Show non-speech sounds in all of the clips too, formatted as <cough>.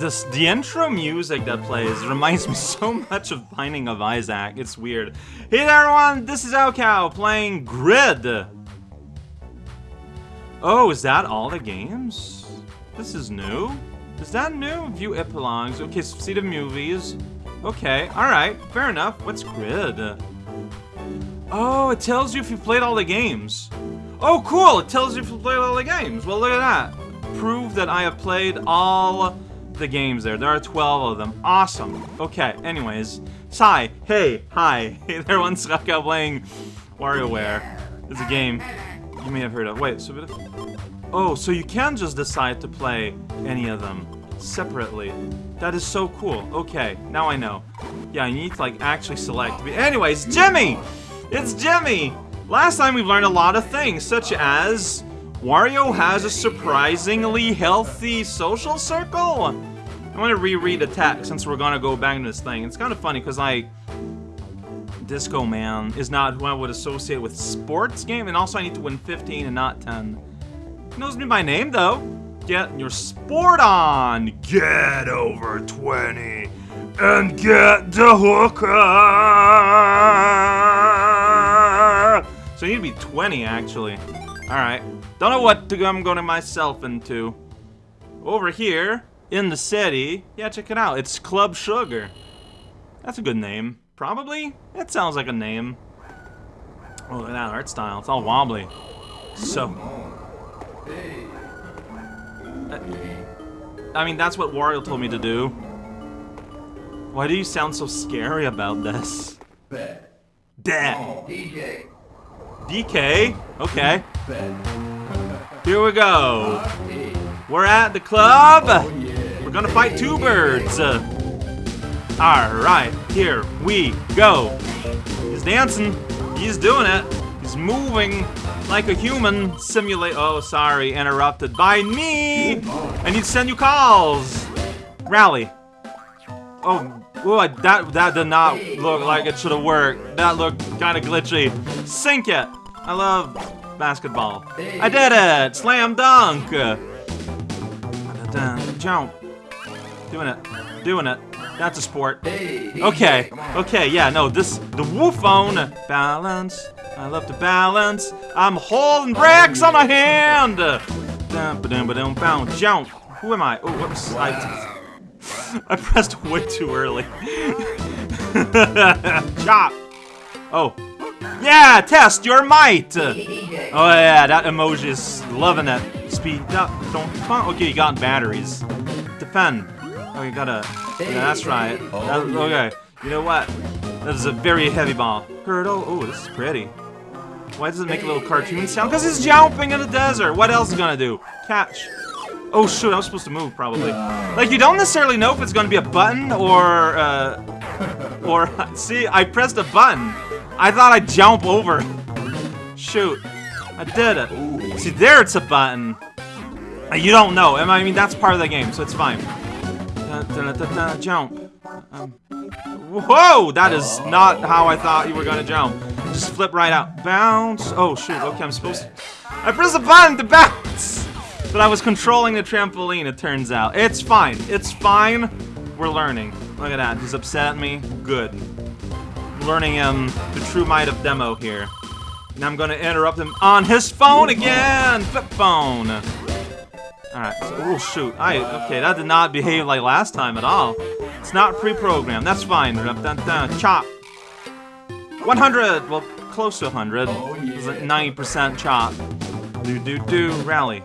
this the intro music that plays reminds me so much of Binding of Isaac. It's weird. Hey there, everyone. This is raocow playing Grid. Oh, is that all the games? This is new. Is that new? View epilogues. Okay, see the movies. Okay, alright, fair enough. What's Grid? Oh, it tells you if you played all the games. Oh, cool! It tells you if you played all the games. Well, look at that. Prove that I have played all the games there. There are 12 of them. Awesome. Okay, anyways. Sai, hey, hi. <laughs> Hey there, one raocow playing WarioWare. It's a game you may have heard of. Wait, so... Oh, so you can just decide to play any of them separately. That is so cool. Okay, now I know. Yeah, you need to, like, actually select. Anyways, Jimmy! It's Jimmy! Last time we've learned a lot of things, such as... Wario has a surprisingly healthy social circle? I'm gonna reread the text since we're gonna go back to this thing. It's kind of funny, because, like... Disco Man is not who I would associate with sports game, and also I need to win 15 and not 10. He knows me by name, though. Get your sport on! Get over 20 and get the hooker! So you need to be 20, actually. Alright. Don't know what to, I'm going to myself into. Over here, in the city, yeah, check it out. It's Club Sugar. That's a good name. Probably? It sounds like a name. Oh, look at that art style. It's all wobbly. So... I mean, that's what Wario told me to do. Why do you sound so scary about this? Dad. DK. DK? Okay. Here we go. We're at the club. We're gonna fight two birds. Uh, Alright, here we go. He's dancing. He's doing it. He's moving like a human. Simulate. Oh, sorry. Interrupted by me. I need to send you calls. Rally. Oh, oh that, that did not look like it should have worked. That looked kind of glitchy. Sink it. I love basketball. I did it. Slam dunk. Jump. Doing it. Doing it. That's a sport. Okay. Okay, yeah, no, this, the Woo phone. Balance. I love to balance. I'm holding bricks on my hand. Jump. Who am I? Oh, whoops. I, <laughs> I pressed way too early. <laughs> Chop. Oh. Yeah, test your might. Oh yeah, that emoji is loving that. Speed up. Don't. Okay, you got batteries. Defend. Oh, you gotta. Yeah, that's right. That, okay. You know what? That is a very heavy ball. Hurdle. Oh, this is pretty. Why does it make a little cartoon sound? Because he's jumping in the desert. What else is gonna do? Catch. Oh shoot, I was supposed to move probably. Like you don't necessarily know if it's gonna be a button or uh or <laughs> see, I pressed a button. I thought I'd jump over. Shoot. I did it. See there it's a button. You don't know. I mean that's part of the game, so it's fine. Da, da, da, jump. Um, whoa! That is not how I thought you were gonna jump. Just flip right out. Bounce. Oh shoot, okay, I'm supposed to I pressed a button to bounce! But I was controlling the trampoline, it turns out. It's fine. It's fine. We're learning. Look at that. He's upset at me. Good. Learning him the true might of demo here. Now I'm gonna interrupt him on his phone again! Flip phone! Alright, so, oh shoot. I okay, that did not behave like last time at all. It's not pre-programmed. That's fine. Dun, dun, dun. Chop. 100! Well, close to 100. It's like 90% chop. Do do do rally.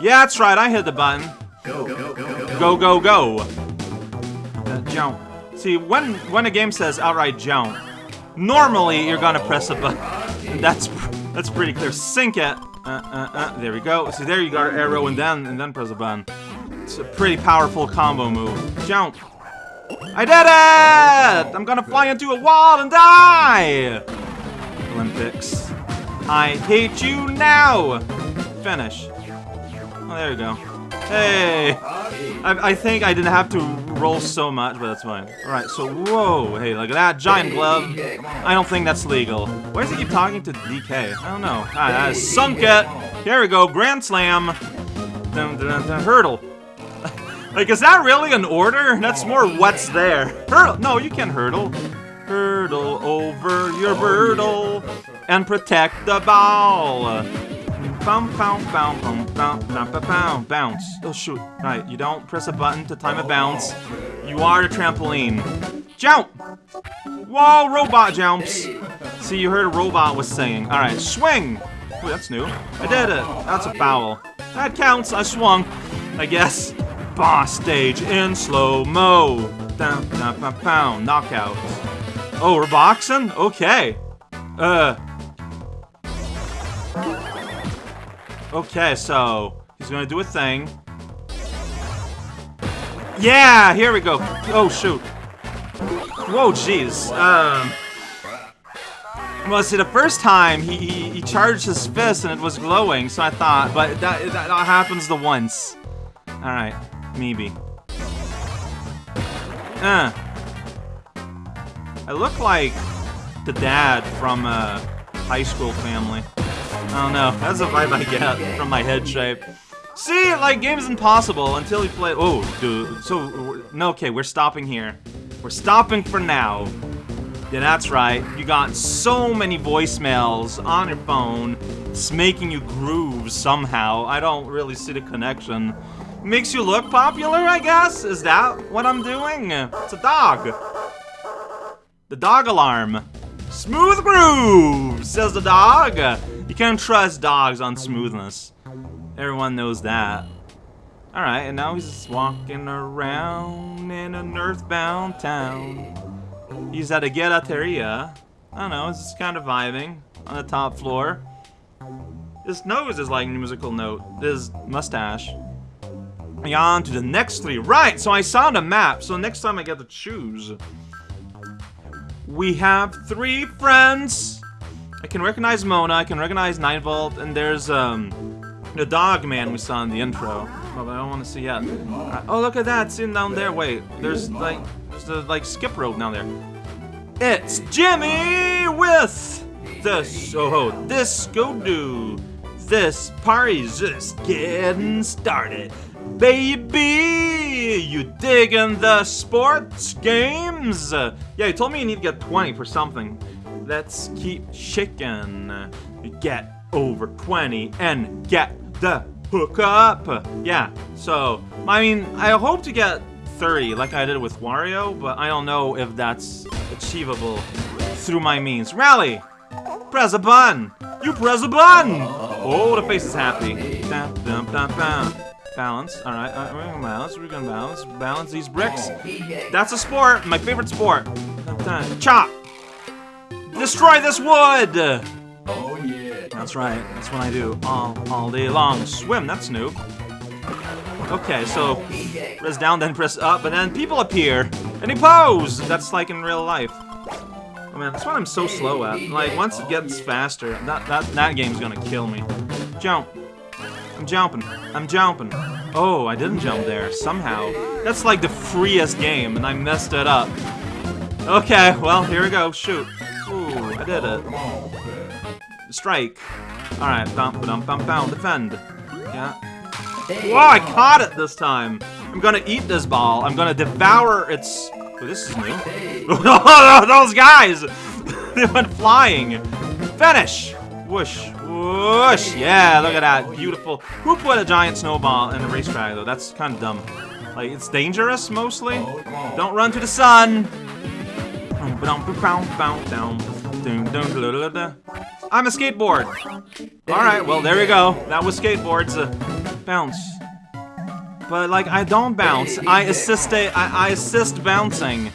Yeah, that's right, I hit the button. Go, go, go, go. Go, go, go. Uh, jump. See, when, when a game says outright jump, normally you're gonna press a button. <laughs> That's that's pretty clear. Sink it. Uh, uh, uh. There we go. See, there you got an arrow and then and then press a button. It's a pretty powerful combo move. Jump. I did it! I'm gonna fly into a wall and die! Olympics. I hate you now! Finish. Oh, there we go. Hey! I, I think I didn't have to roll so much, but that's fine. Alright, so whoa, hey, look at that giant glove. I don't think that's legal. Why does he keep talking to DK? I don't know. Ah, I sunk it! Here we go, Grand Slam! Dun, dun, dun, hurdle. <laughs> Like, is that really an order? That's more what's there. Hurdle. No, you can't hurdle. Hurdle over your birdle and protect the ball. Bounce, bounce, bounce, bounce, bounce, bounce. Oh shoot! Right, you don't press a button to time a bounce. You are the trampoline. Jump! Whoa, robot jumps. See, you heard a robot was saying. All right, swing. Ooh, that's new. I did it. That's a foul. That counts. I swung. I guess. Boss stage in slow mo. Down, down, down, down. Knockout. Oh, we're boxing? Okay. Uh. Okay, so he's gonna do a thing. Yeah, here we go. Oh shoot. Whoa, jeez. Um. Well, see, the first time he, he, he charged his fist and it was glowing, so I thought, but that that, happens the once. All right, maybe. Uh. I look like the dad from a high school family. I don't know. That's the vibe I get from my head shape. See, like, game's impossible until you play- Oh, dude. So, no, okay, we're stopping here. We're stopping for now. Yeah, that's right. You got so many voicemails on your phone. It's making you groove somehow. I don't really see the connection. Makes you look popular, I guess? Is that what I'm doing? It's a dog. The dog alarm. Smooth groove, says the dog. You can't trust dogs on smoothness. Everyone knows that. Alright, and now he's just walking around in an earthbound town. He's at a gelateria. I don't know, he's just kind of vibing on the top floor. His nose is like a musical note. His mustache. And on to the next three. Right, so I saw the map, so next time I get to choose. We have three friends. I can recognize Mona, I can recognize 9 Volt, and there's um the dog man we saw in the intro. But I don't want to see yet. Uh, oh, look at that, sitting down there. Wait, there's like there's the like skip rope down there. It's Jimmy with this oh disco do. This party's just getting started. Baby, you digging the sports games? Yeah, you told me you need to get 20 for something. Let's keep shaking. Get over 20 and get the hook up. Yeah, so, I mean, I hope to get 30 like I did with Wario, but I don't know if that's achievable through my means. Rally! Press a button! You press a button! Oh, the face is happy. Dun, dun, dun. Balance. All right, we're gonna balance. We're gonna balance. Balance these bricks. Oh, that's a sport. My favorite sport. Chop. Destroy this wood. Oh yeah. That's right. That's what I do all all day long. Swim. That's new. Okay, so press down, then press up, and then people appear and he pose. That's like in real life. Oh man, that's what I'm so slow at. Like once it gets faster, that that that game's gonna kill me. Jump. I'm jumping. I'm jumping. Oh, I didn't jump there, somehow. That's like the freest game, and I messed it up. Okay, well, here we go. Shoot. I did it. Strike. Alright, bum bum bum bum. Defend. Yeah. Whoa, I caught it this time. I'm gonna eat this ball. I'm gonna devour its... Oh, this is new. <laughs> Those guys! <laughs> they went flying. Finish! Whoosh. Whoosh! Yeah, look at that. Beautiful. Who put a giant snowball in a racetrack, though? That's kind of dumb. Like, it's dangerous, mostly. Don't run to the sun! I'm a skateboard! Alright, well, there we go. That was skateboards. Uh, bounce. But, like, I don't bounce. I assist a- I, I assist bouncing.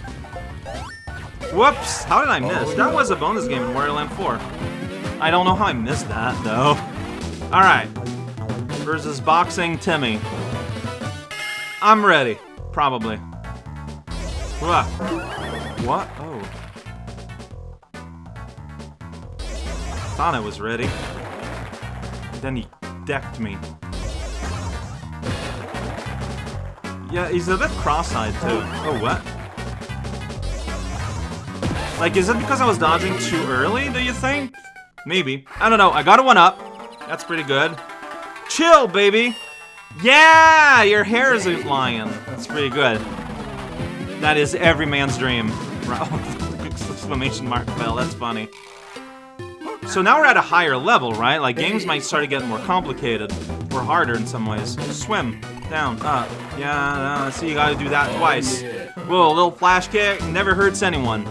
Whoops! How did I miss? That was a bonus game in Wario Land 4. I don't know how I missed that, though. Alright. Versus Boxing Timmy. I'm ready. Probably. Wha- What? Oh. Thought I was ready. Then he decked me. Yeah, he's a bit cross-eyed too. Oh, what? Like, is it because I was dodging too early, do you think? Maybe. I don't know. I got a one up. That's pretty good. Chill, baby! Yeah, your hair is flying. That's pretty good. That is every man's dream. <laughs> Exclamation mark fell. That's funny. So now we're at a higher level, right? Like games might start to get more complicated or harder in some ways. Swim down, up. Yeah, uh, see, you gotta do that twice. Whoa, a little flash kick never hurts anyone.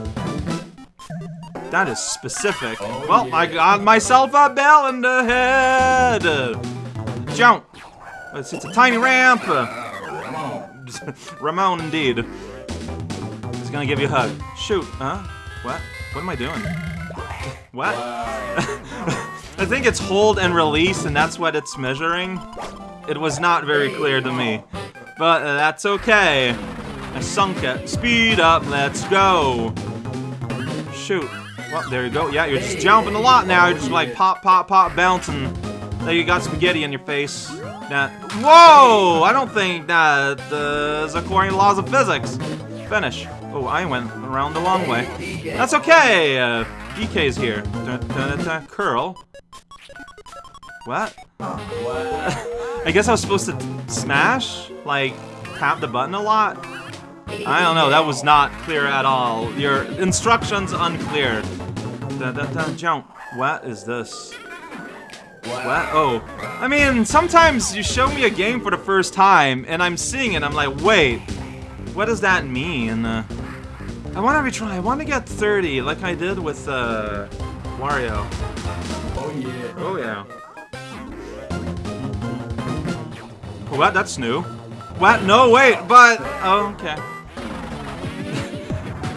That is specific. Well, I got myself a bell in the head. Jump. It's, it's a tiny ramp. <laughs> Ramon, indeed. He's gonna give you a hug. Shoot. Huh? What? What am I doing? What? <laughs> I think it's hold and release, and that's what it's measuring. It was not very clear to me. But that's okay. I sunk it. Speed up, let's go. Shoot. Well, there you go. Yeah, you're just jumping a lot now. You're just like pop, pop, pop, bouncing. There you got spaghetti in your face. That. Whoa! I don't think that uh, is according to laws of physics. Finish. Oh, I went around the long way. That's okay. Uh, Here. Dun, dun, dun, curl. What? <laughs> I guess I was supposed to smash? Like, tap the button a lot? I don't know, that was not clear at all. Your instructions unclear. Jump. What is this? What? Oh. I mean, sometimes you show me a game for the first time, and I'm seeing it, I'm like, wait, what does that mean? Uh, I want to retry. I want to get 30, like I did with uh, Wario. Oh yeah. Oh yeah. What? That's new. What? No, wait, but... Oh, okay. <laughs>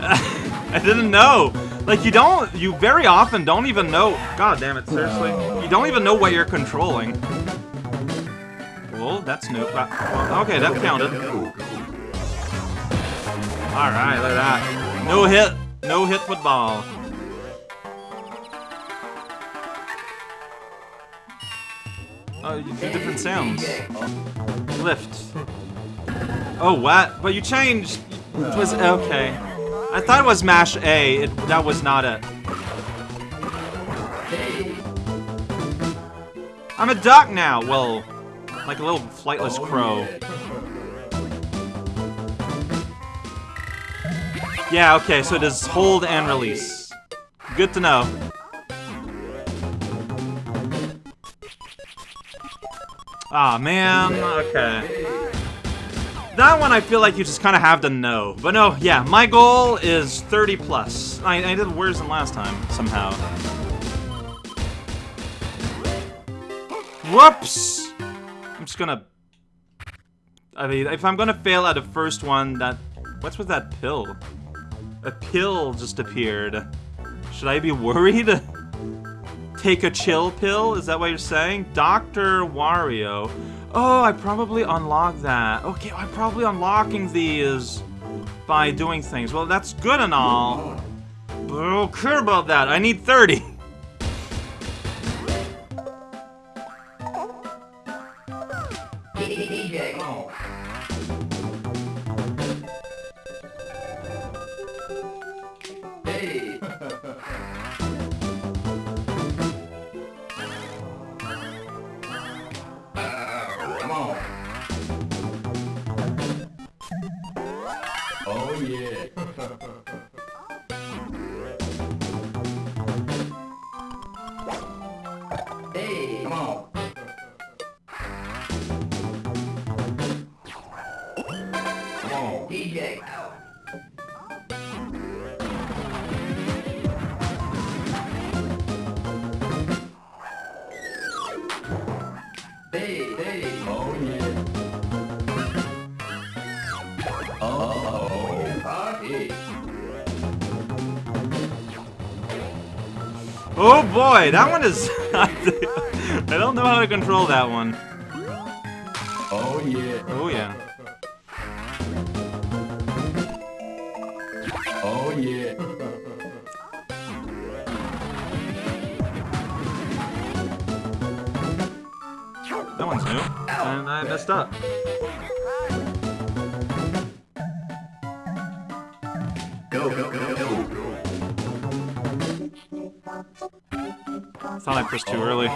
I didn't know. Like, you don't... You very often don't even know... God damn it, seriously. You don't even know what you're controlling. Well, that's new. Well, okay, that counted. Alright, look at that. No hit. No hit football. Oh, you do different sounds. Lift. Oh, what? But you changed. It was okay. I thought it was mash A. It, that was not it. I'm a duck now. Well, like a little flightless crow. Yeah, okay, so it is hold and release. Good to know. Ah, man, okay. That one I feel like you just kind of have to know. But no, yeah, my goal is 30 plus. I, I did worse than last time, somehow. Whoops! I'm just gonna... I mean, if I'm gonna fail at the first one, that... What's with that pill? A pill just appeared. Should I be worried? <laughs> Take a chill pill? Is that what you're saying? Dr. Wario. Oh, I probably unlocked that. Okay, I'm probably unlocking these by doing things. Well, that's good and all. But I don't care about that. I need 30. <laughs> Come. DJ. Hey, hey. Oh yeah. Uh-oh. Party. Oh boy, that one is... <laughs> I don't know how to control that one. Oh yeah. Oh yeah. Oh yeah. That one's new. And I messed up. Go, go, go, go. Thought I pushed too early.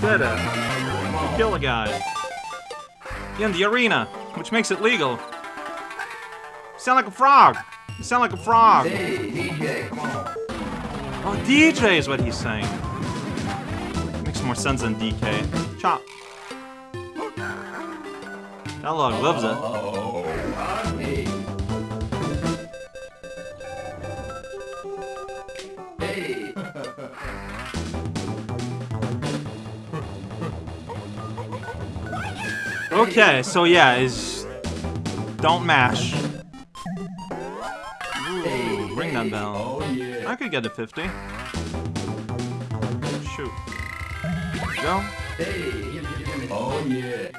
Better. Kill a guy. In the arena, which makes it legal. Sound like a frog. You sound like a frog. Hey, DJ, come on. Oh, DJ is what he's saying. Makes more sense than DK. Chop. That log loves it. Oh, hey. Hey. <laughs> Okay, so yeah, is don't mash. Get a 50. Shoot. Go. Hey. Oh, yeah.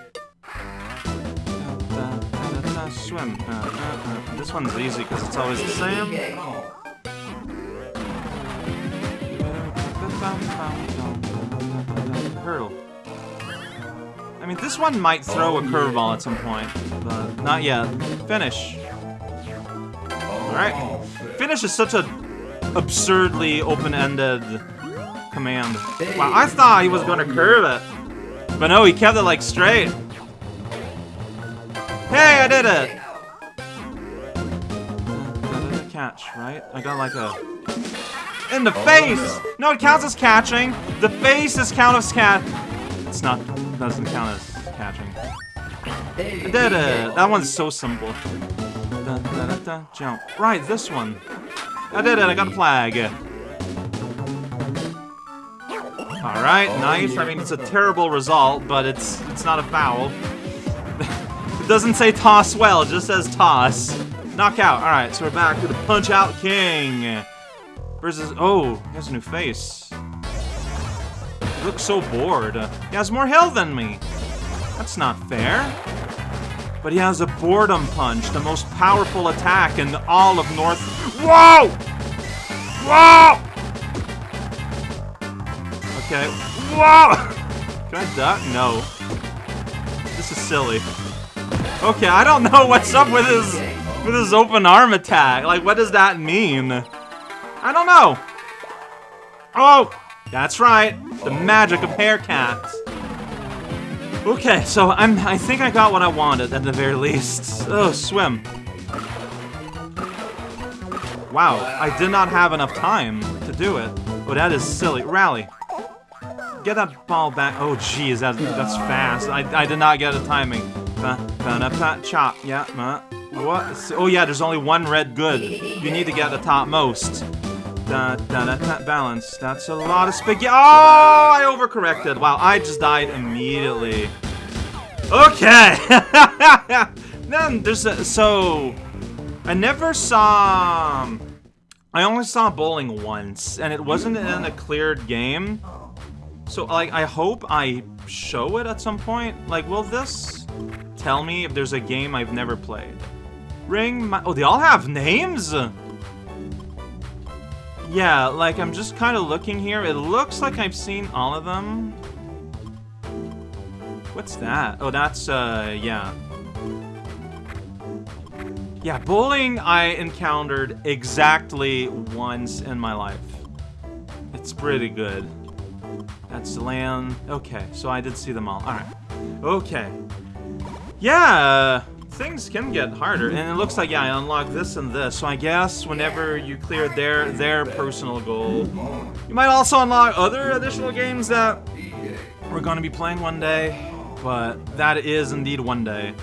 Da, da, da, Swim. Uh, uh, uh. This one's easy because it's always the same. Hurdle. I mean, this one might throw a curveball at some point, but not yet. Finish. Alright. Finish is such a absurdly open-ended command. Wow, I thought he was gonna oh, curve it. But no, he kept it like straight. Hey, I did it! Catch, right? I got like a... In the oh, face! No, it counts as catching. The face is count as cat. It's not, doesn't count as catching. I did it! That one's so simple. Da, da, da, jump. Right, this one. I did it, I got a flag. Alright, oh, nice. I mean, it's a terrible result, but it's it's not a foul. <laughs> it doesn't say toss well, it just says toss. Knockout. Alright, so we're back to the Punch Out King. Versus, oh, he has a new face. He looks so bored. He has more health than me. That's not fair. But he has a boredom punch, the most powerful attack in all of North. Whoa! Whoa! Okay. Whoa! <laughs> Can I duck? No. This is silly. Okay, I don't know what's up with his with his open arm attack. Like, what does that mean? I don't know. Oh, that's right. The magic of haircats. Okay, so I'm. I think I got what I wanted at the very least. Oh, swim. Wow, I did not have enough time to do it. Oh, that is silly. Rally. Get that ball back. Oh, jeez, that, that's fast. I, I did not get the timing. Chop. Yeah, what? Oh, yeah, there's only one red good. You need to get the top most. Da, da, da, balance. That's a lot of spaghetti. Oh, I overcorrected. Wow, I just died immediately. Okay. <laughs> then there's a, so I never saw. um, I only saw bowling once, and it wasn't in a cleared game. So like, I hope I show it at some point. Like, will this tell me if there's a game I've never played? Ring my. Oh, they all have names. Yeah, like I'm just kind of looking here. It looks like I've seen all of them. What's that? Oh, that's, uh, yeah. Yeah, bowling I encountered exactly once in my life. It's pretty good. That's land. Okay, so I did see them all. Alright. Okay. Yeah, things can get harder. And it looks like, yeah, I unlocked this and this. So I guess whenever you clear their, their personal goal, you might also unlock other additional games that we're to be playing one day. But that is indeed one day.